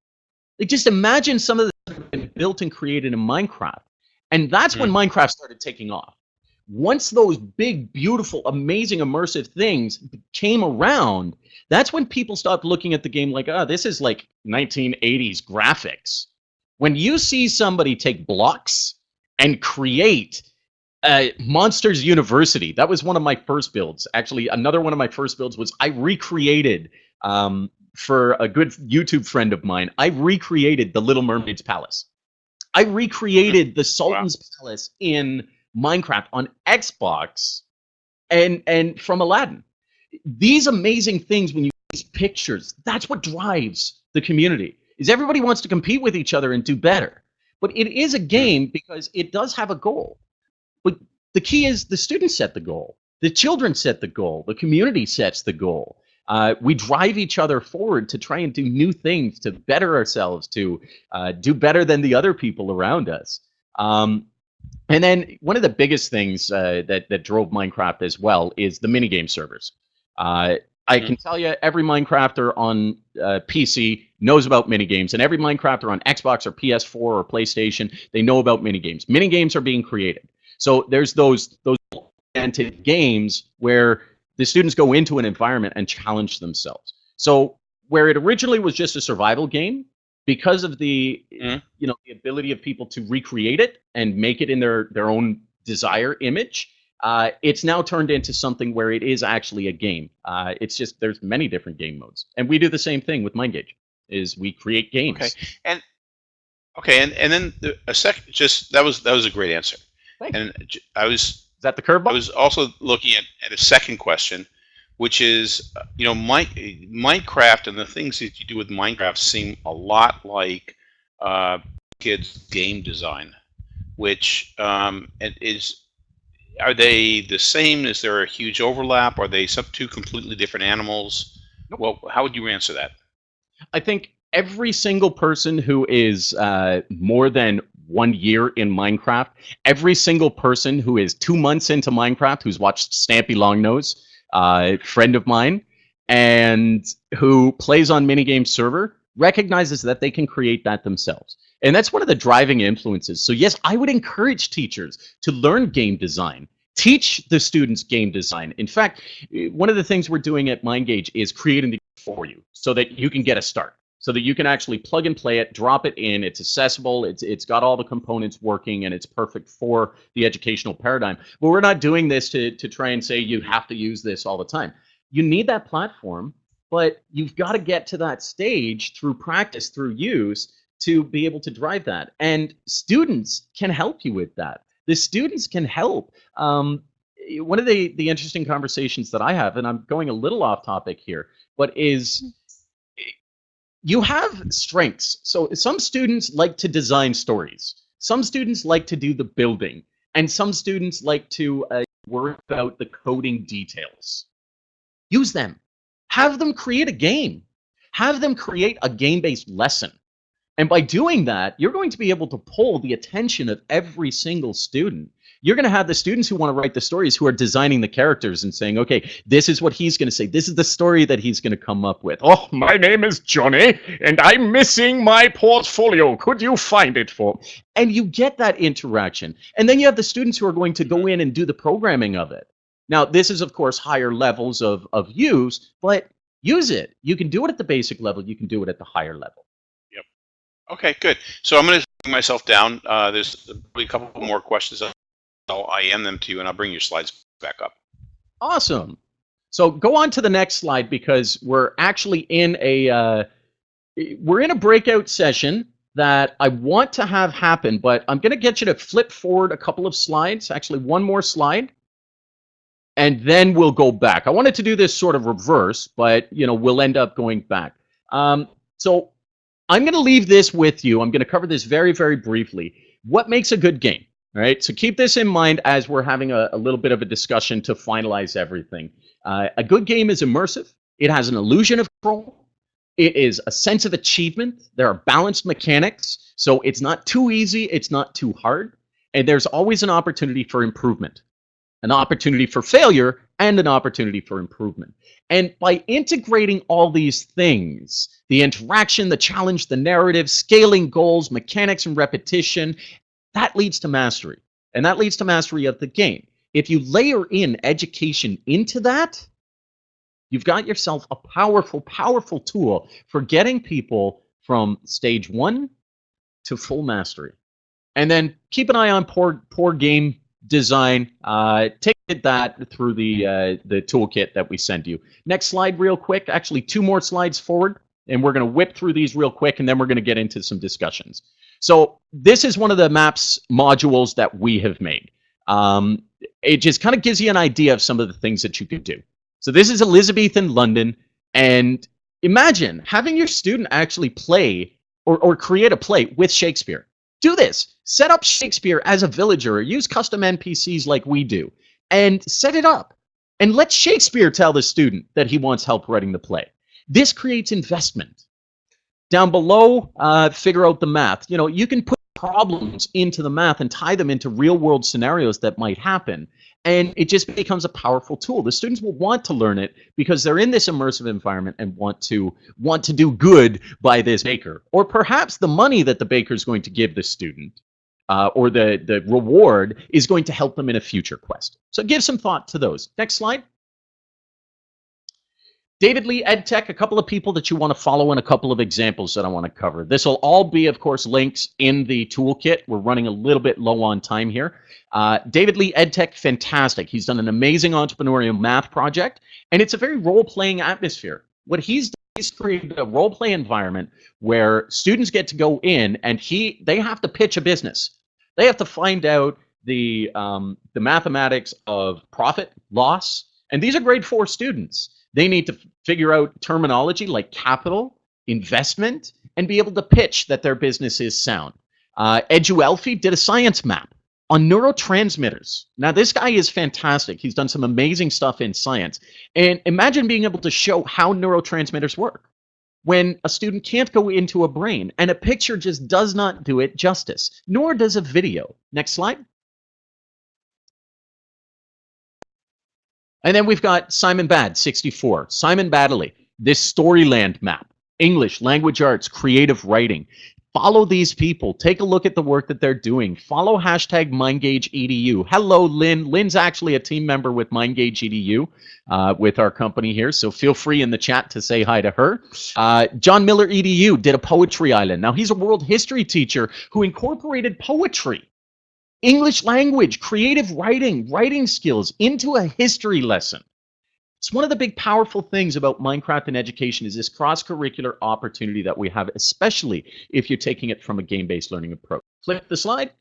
Like just imagine some of the been built and created in Minecraft. And that's mm. when hmm. Minecraft started taking off. Once those big, beautiful, amazing, immersive things came around, that's when people stopped looking at the game like, oh, this is like 1980s graphics. When you see somebody take blocks and create uh, Monsters University, that was one of my first builds. Actually, another one of my first builds was I recreated um, for a good YouTube friend of mine. I recreated the Little Mermaid's Palace. I recreated the Sultan's wow. Palace in Minecraft on Xbox, and and from Aladdin. These amazing things when you these pictures that's what drives the community is everybody wants to compete with each other and do better. But it is a game because it does have a goal. But the key is the students set the goal the children set the goal the community sets the goal. Uh, we drive each other forward to try and do new things to better ourselves to uh, do better than the other people around us. Um, and then one of the biggest things uh, that that drove Minecraft as well is the minigame servers. Uh, I mm-hmm. can tell you, every Minecrafter on uh, PC knows about minigames, and every Minecrafter on Xbox or PS4 or PlayStation, they know about minigames. Minigames are being created. So there's those those oriented games where the students go into an environment and challenge themselves. So where it originally was just a survival game, because of the mm. you know the ability of people to recreate it and make it in their their own desire image, uh, it's now turned into something where it is actually a game. Uh, it's just there's many different game modes, and we do the same thing with MineGage. Is we create games. Okay, and okay, and and then the, a second, just that was that was a great answer. Thanks. And I was is that the curveball? I was also looking at, at a second question, which is you know my, Minecraft and the things that you do with Minecraft seem a lot like uh, kids game design, which um, is are they the same? Is there a huge overlap? Are they some two completely different animals? Well, how would you answer that? I think every single person who is uh, more than one year in Minecraft, every single person who is two months into Minecraft, who's watched Stampy Longnose, uh, friend of mine, and who plays on minigame server, recognizes that they can create that themselves. And that's one of the driving influences. So yes, I would encourage teachers to learn game design. Teach the students game design. In fact, one of the things we're doing at MineGage is creating the for you so that you can get a start so that you can actually plug and play it, drop it in. It's accessible. It's it's got all the components working, and it's perfect for the educational paradigm. But we're not doing this to to try and say you have to use this all the time. You need that platform, but you've got to get to that stage through practice, through use, to be able to drive that. And students can help you with that. The students can help. Um, one of the the interesting conversations that I have, and I'm going a little off topic here, but is you have strengths. So some students like to design stories. Some students like to do the building, and some students like to uh, about the coding details. Use them. Have them create a game. Have them create a game-based lesson. And by doing that, you're going to be able to pull the attention of every single student. You're going to have the students who want to write the stories who are designing the characters and saying, okay, this is what he's going to say. This is the story that he's going to come up with. Oh, my name is Johnny, and I'm missing my portfolio. Could you find it for me? And you get that interaction. And then you have the students who are going to go in and do the programming of it. Now, this is, of course, higher levels of, of use, but use it. You can do it at the basic level. You can do it at the higher level. Yep. Okay, good. So I'm going to bring myself down. Uh, there's probably a couple more questions. I'll IM them to you, and I'll bring your slides back up. Awesome. So go on to the next slide because we're actually in a uh, we're in a breakout session that I want to have happen, but I'm going to get you to flip forward a couple of slides. Actually, one more slide. and then we'll go back. I wanted to do this sort of reverse, but you know we'll end up going back. Um, so I'm going to leave this with you. I'm going to cover this very, very briefly. What makes a good game? Right. So keep this in mind as we're having a, a little bit of a discussion to finalize everything. Uh, a good game is immersive. It has an illusion of control. It is a sense of achievement. There are balanced mechanics. So it's not too easy. It's not too hard. And there's always an opportunity for improvement, an opportunity for failure, and an opportunity for improvement. And by integrating all these things, the interaction, the challenge, the narrative, scaling goals, mechanics, and repetition, that leads to mastery. And that leads to mastery of the game. If you layer in education into that, you've got yourself a powerful, powerful tool for getting people from stage one to full mastery. And then keep an eye on poor, poor game design. Uh, take that through the uh, the toolkit that we send you. Next slide, real quick. Actually, two more slides forward, and we're going to whip through these real quick, and then we're going to get into some discussions. So this is one of the maps modules that we have made. Um, it just kind of gives you an idea of some of the things that you could do. So this is Elizabethan London, and imagine having your student actually play or, or create a play with Shakespeare. Do this. Set up Shakespeare as a villager or use custom NPCs like we do and set it up. And let Shakespeare tell the student that he wants help writing the play. This creates investment. Down below, uh, figure out the math. You know, you can put problems into the math and tie them into real world scenarios that might happen. And it just becomes a powerful tool. The students will want to learn it because they're in this immersive environment and want to want to do good by this baker. Or perhaps the money that the baker is going to give the student uh, or the, the reward is going to help them in a future quest. So give some thought to those. Next slide. David Lee EdTech, a couple of people that you want to follow and a couple of examples that I want to cover. This will all be, of course, links in the toolkit. We're running a little bit low on time here. Uh, David Lee EdTech, fantastic. He's done an amazing entrepreneurial math project, and it's a very role-playing atmosphere. What he's done is created a role-play environment where students get to go in and he they have to pitch a business. They have to find out the um, the mathematics of profit, loss, and these are grade four students. They need to figure out terminology like capital, investment, and be able to pitch that their business is sound. Uh, EduElfie did a science map on neurotransmitters. Now, this guy is fantastic. He's done some amazing stuff in science. And imagine being able to show how neurotransmitters work when a student can't go into a brain and a picture just does not do it justice, nor does a video. Next slide. And then we've got Simon Bad, 64. Simon Baddeley, this Storyland map. English, language arts, creative writing. Follow these people. Take a look at the work that they're doing. Follow hashtag MineGageEDU. Hello, Lynn. Lynn's actually a team member with MineGageEDU uh, with our company here, so feel free in the chat to say hi to her. Uh, John Miller EDU did a poetry island. Now, he's a world history teacher who incorporated poetry English language, creative writing, writing skills into a history lesson. It's one of the big powerful things about Minecraft and education is this cross-curricular opportunity that we have, especially if you're taking it from a game-based learning approach. Flip the slide.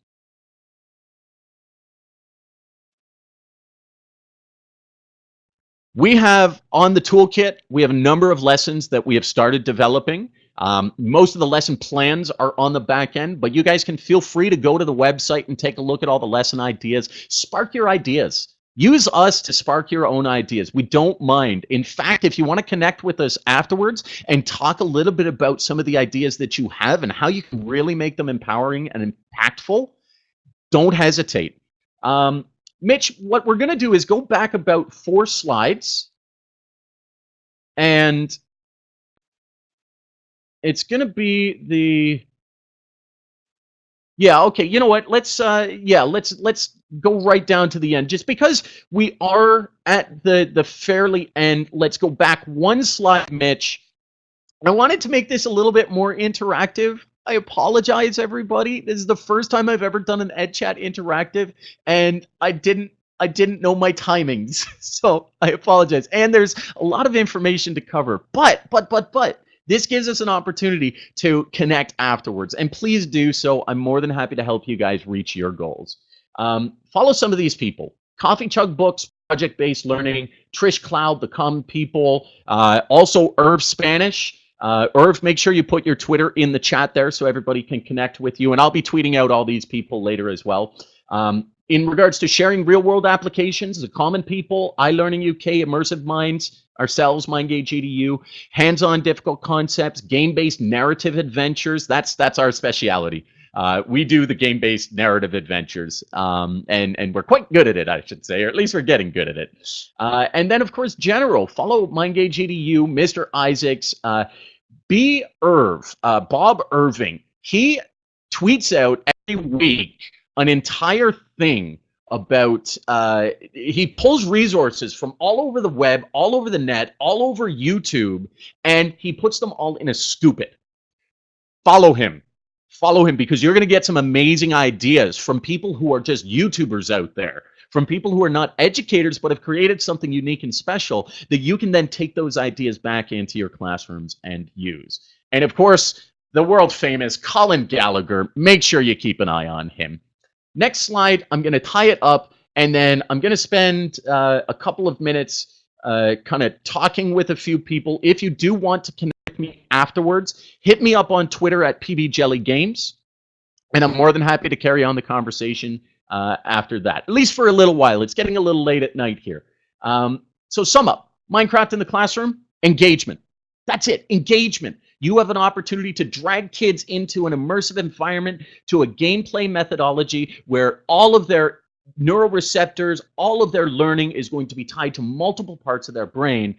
We have on the toolkit, we have a number of lessons that we have started developing. Um, most of the lesson plans are on the back end, but you guys can feel free to go to the website and take a look at all the lesson ideas. Spark your ideas. Use us to spark your own ideas. We don't mind. In fact, if you want to connect with us afterwards and talk a little bit about some of the ideas that you have and how you can really make them empowering and impactful, don't hesitate. Um, Mitch, what we're going to do is go back about four slides and it's going to be the yeah, okay. You know what? Let's uh yeah, let's let's go right down to the end. Just because we are at the the fairly end, let's go back one slide, Mitch. I wanted to make this a little bit more interactive. I apologize, everybody. This is the first time I've ever done an EdChat interactive, and I didn't I didn't know my timings, so I apologize. And there's a lot of information to cover, but but but but this gives us an opportunity to connect afterwards. And please do so. I'm more than happy to help you guys reach your goals. Um, follow some of these people. Coffee Chug Books, project-based learning, Trish Cloud, the Common People, uh, also Irv Spanish. Uh, Irv, make sure you put your Twitter in the chat there so everybody can connect with you. And I'll be tweeting out all these people later as well. Um, in regards to sharing real-world applications, the Common People, iLearning UK, Immersive Minds, ourselves, MineGage EDU, hands-on difficult concepts, game-based narrative adventures. That's that's our speciality. Uh, we do the game-based narrative adventures, um, and and we're quite good at it, I should say, or at least we're getting good at it. Uh, and then, of course, general follow MineGage EDU, Mr. Isaacs, uh, B. Irv, uh, Bob Irving. He tweets out every week an entire thing about uh, he pulls resources from all over the web, all over the net, all over YouTube, and he puts them all in a stupid. Follow him. Follow him because you're going to get some amazing ideas from people who are just YouTubers out there, from people who are not educators but have created something unique and special that you can then take those ideas back into your classrooms and use. And of course, the world famous Colin Gallagher, make sure you keep an eye on him. Next slide, I'm going to tie it up, and then I'm going to spend uh, a couple of minutes uh, kind of talking with a few people. If you do want to connect me afterwards, hit me up on Twitter at pbjellygames, and I'm more than happy to carry on the conversation uh, after that, at least for a little while. It's getting a little late at night here. Um, so sum up, Minecraft in the classroom, engagement. That's it, engagement. You have an opportunity to drag kids into an immersive environment, to a gameplay methodology where all of their neuroreceptors, all of their learning is going to be tied to multiple parts of their brain.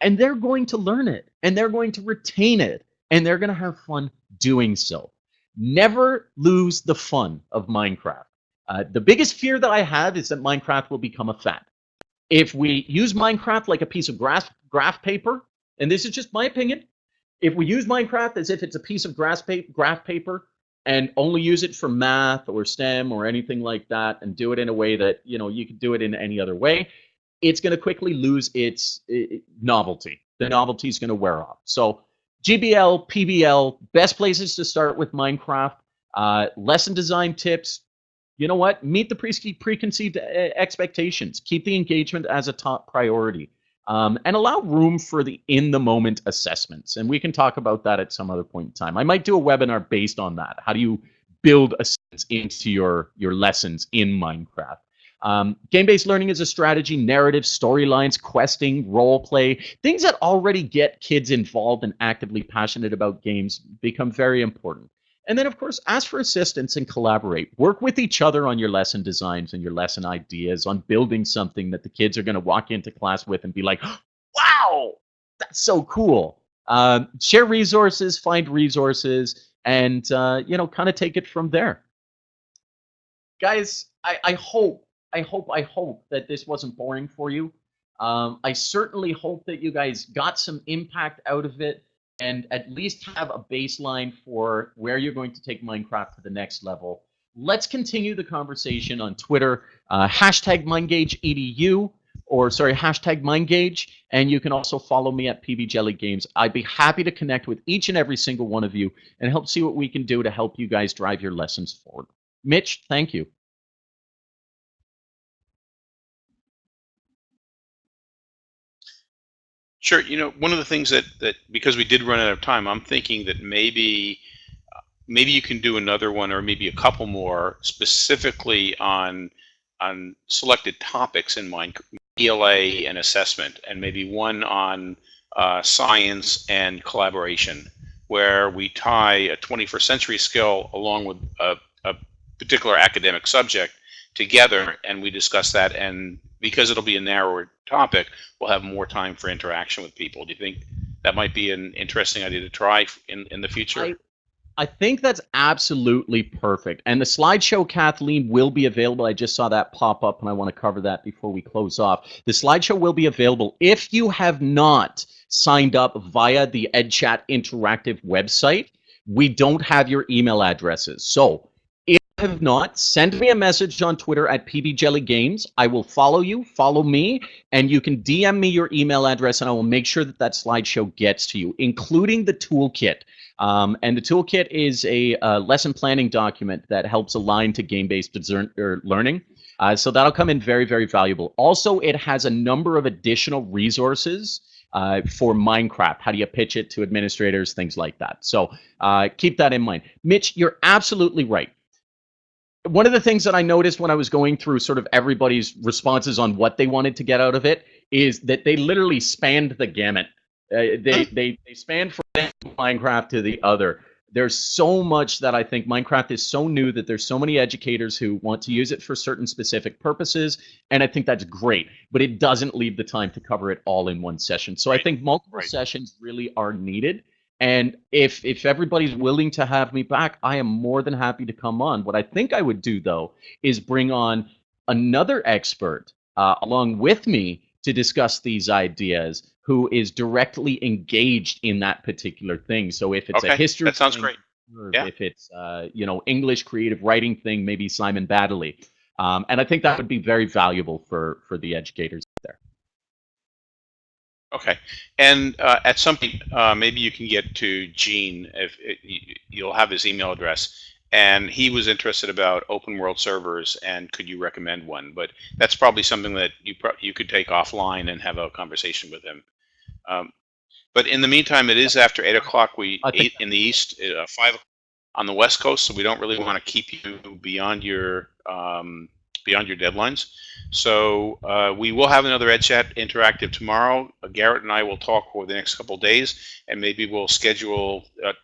And they're going to learn it, and they're going to retain it, and they're going to have fun doing so. Never lose the fun of Minecraft. Uh, the biggest fear that I have is that Minecraft will become a fad. If we use Minecraft like a piece of graph, graph paper, and this is just my opinion, if we use Minecraft as if it's a piece of graph paper and only use it for math or STEM or anything like that and do it in a way that, you know, you could do it in any other way, it's going to quickly lose its novelty. The novelty is going to wear off. So GBL, PBL, best places to start with Minecraft. Uh, lesson design tips. You know what? Meet the pre preconceived uh, expectations. Keep the engagement as a top priority um, and allow room for the in the moment assessments. And we can talk about that at some other point in time. I might do a webinar based on that. How do you build a sense into your, your lessons in Minecraft? Um, game-based learning is a strategy, narrative, storylines, questing, role play, things that already get kids involved and actively passionate about games become very important. And then, of course, ask for assistance and collaborate. Work with each other on your lesson designs and your lesson ideas, on building something that the kids are going to walk into class with and be like, wow, that's so cool. Uh, share resources, find resources, and, uh, you know, kind of take it from there. Guys, I, I hope, I hope, I hope that this wasn't boring for you. Um, I certainly hope that you guys got some impact out of it and at least have a baseline for where you're going to take Minecraft to the next level. Let's continue the conversation on Twitter, uh, hashtag MineGageEDU, or sorry, hashtag MineGage, and you can also follow me at PBJellyGames. I'd be happy to connect with each and every single one of you and help see what we can do to help you guys drive your lessons forward. Mitch, thank you. Sure. You know, one of the things that that because we did run out of time, I'm thinking that maybe maybe you can do another one or maybe a couple more specifically on on selected topics in mind, ELA and assessment, and maybe one on uh, science and collaboration, where we tie a 21st century skill along with a, a particular academic subject together, and we discuss that and because it'll be a narrower topic, we'll have more time for interaction with people. Do you think that might be an interesting idea to try in, in the future? I, I think that's absolutely perfect. And the slideshow, Kathleen, will be available. I just saw that pop up, and I want to cover that before we close off. The slideshow will be available if you have not signed up via the EdChat Interactive website. We don't have your email addresses. So have not, send me a message on Twitter at pbjellygames. I will follow you, follow me, and you can DM me your email address, and I will make sure that that slideshow gets to you, including the toolkit. Um, and the toolkit is a, a, lesson planning document that helps align to game-based learning. Uh, so that'll come in very, very valuable. Also, it has a number of additional resources uh, for Minecraft. How do you pitch it to administrators, things like that. So uh, keep that in mind. Mitch, you're absolutely right. One of the things that I noticed when I was going through sort of everybody's responses on what they wanted to get out of it is that they literally spanned the gamut. Uh, they, they they spanned from Minecraft to the other there's so much that I think Minecraft is so new that there's so many educators who want to use it for certain specific purposes, and I think that's great. But it doesn't leave the time to cover it all in one session. So Right. I think multiple Right. sessions really are needed. And if if everybody's willing to have me back, I am more than happy to come on. What I think I would do though is bring on another expert uh, along with me to discuss these ideas who is directly engaged in that particular thing. So if it's a history that sounds thing, great. or Yeah. if it's uh, you know English creative writing thing, maybe Simon Baddeley. Um, and I think that would be very valuable for for the educators. Okay, and uh, at some point, uh, maybe you can get to Gene if it, you- you'll have his email address, and he was interested about open world servers and could you recommend one? But that's probably something that you pro- you could take offline and have a conversation with him. Um, but in the meantime, it is after eight o'clock. We eight in the east, uh, five on the west coast, so we don't really want to keep you beyond your um, beyond your deadlines. So uh, we will have another EdChat interactive tomorrow. Uh, Garrett and I will talk over the next couple days, and maybe we'll schedule uh,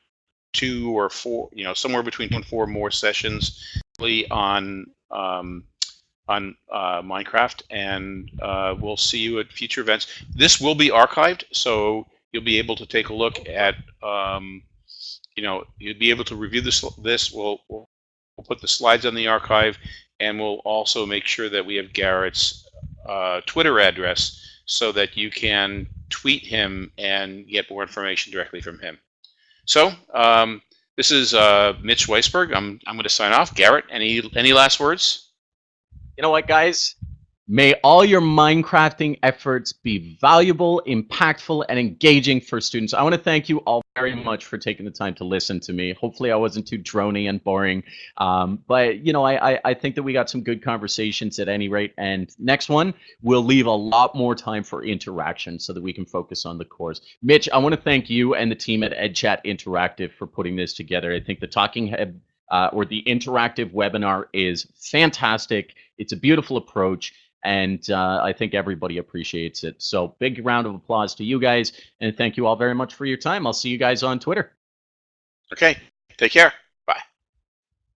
two or four, you know, somewhere between two and four more sessions on um, on uh, Minecraft, and uh, we'll see you at future events. This will be archived, so you'll be able to take a look at, um, you know, you'll be able to review this. This we'll we'll put the slides on the archive, and we'll also make sure that we have Garrett's uh, Twitter address so that you can tweet him and get more information directly from him. So um, this is uh, Mitch Weisburgh. I'm I'm going to sign off. Garrett, any any last words? You know what, guys? May all your Minecrafting efforts be valuable, impactful, and engaging for students. I want to thank you all very much for taking the time to listen to me. Hopefully, I wasn't too drony and boring. Um, but, you know, I, I, I think that we got some good conversations at any rate. And next one, we'll leave a lot more time for interaction so that we can focus on the course. Mitch, I want to thank you and the team at EdChat Interactive for putting this together. I think the Talking Head uh, or the interactive webinar is fantastic. It's a beautiful approach, and uh, I think everybody appreciates it. So, big round of applause to you guys, and thank you all very much for your time. I'll see you guys on Twitter. Okay, take care.